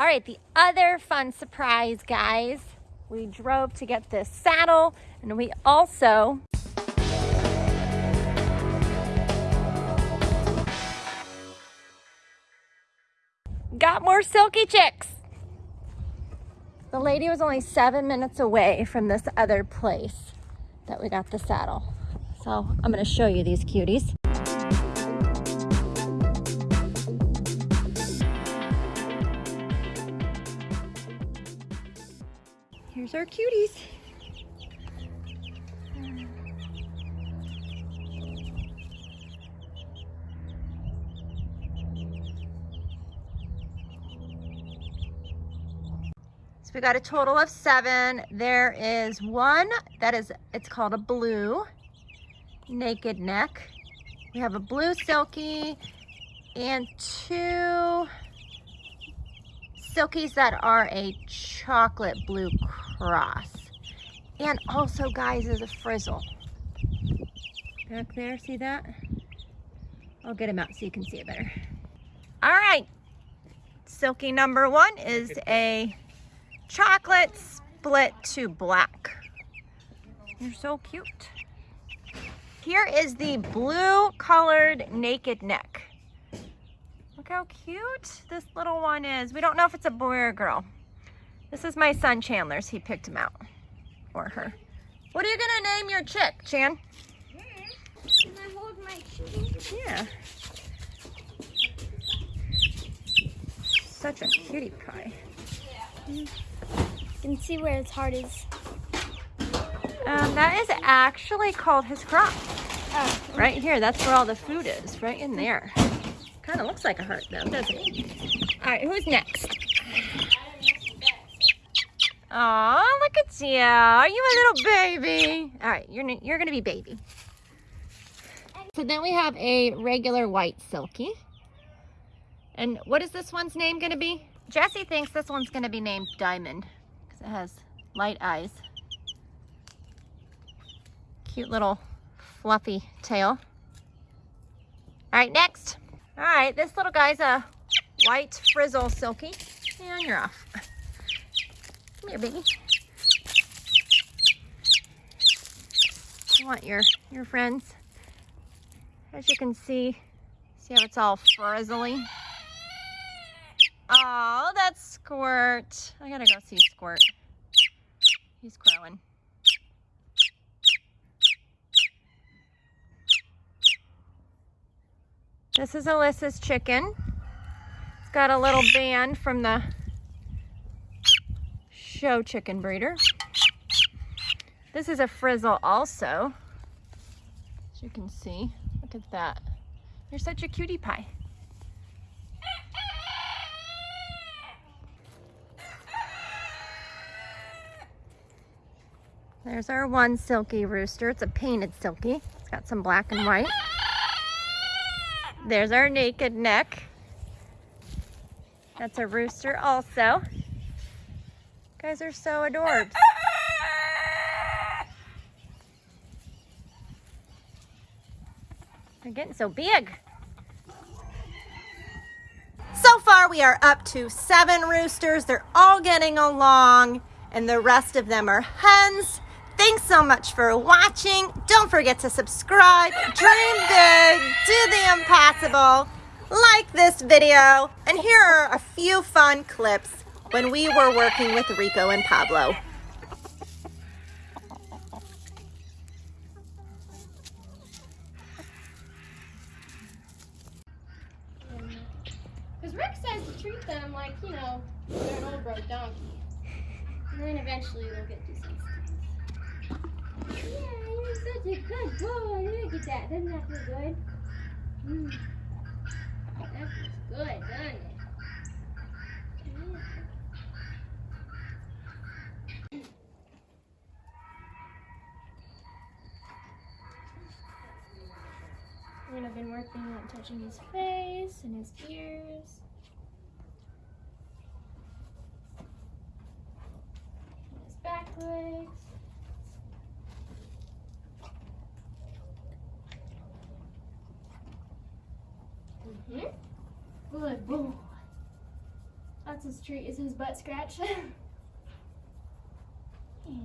All right, the other fun surprise, guys. We drove to get this saddle and we also got more silkie chicks. The lady was only seven minutes away from this other place that we got the saddle. So I'm gonna show you these cuties. Here's our cuties. So we got a total of seven. There is one that is, it's called a blue naked neck. We have a blue silkie and two silkies that are a chocolate blue cross. And also, guys, is a frizzle. Back there, see that? I'll get him out so you can see it better. All right, silkie number one is a chocolate split to black. You're so cute. Here is the blue colored naked neck. How cute this little one is. We don't know if it's a boy or a girl. This is my son Chandler's. He picked him out Or her. What are you gonna name your chick, Chan? Can I hold my chicken? Yeah. Such a cutie pie. You can see where his heart is. Um, that is actually called his crop. Oh, Right here, that's where all the food is, right in there. Kind of looks like a heart though, doesn't it? All right, who's next? Oh, look at you. Are you a little baby? All right, you're, you're gonna be baby. So then we have a regular white silkie. And what is this one's name gonna be? Jesse thinks this one's gonna be named Diamond because it has light eyes. Cute little fluffy tail. All right, next. All right, this little guy's a white frizzle silkie. And you're off. Come here, baby. You want your, your friends. As you can see, see how it's all frizzly? Oh, that's Squirt. I gotta go see Squirt. He's crowing. This is Alyssa's chicken. It's got a little band from the show chicken breeder. This is a frizzle also. As you can see, look at that. You're such a cutie pie. There's our one silkie rooster. It's a painted silkie. It's got some black and white. There's our naked neck. That's a rooster also. guys are so adorbs. They're getting so big. So far we are up to seven roosters. They're all getting along and the rest of them are hens. Thanks so much for watching. Don't forget to subscribe, dream big, do the impossible, like this video, and here are a few fun clips when we were working with Rico and Pablo. Because Rick says to treat them like, you know, they're an old broke donkey. And then eventually they'll get decent such a good boy. Look at that. Doesn't that feel good? Mm. That feels good, doesn't it? And I've been working on touching his face and his ears. His back legs. Mm-hmm. Good boy. That's his treat, is his butt scratch. yeah.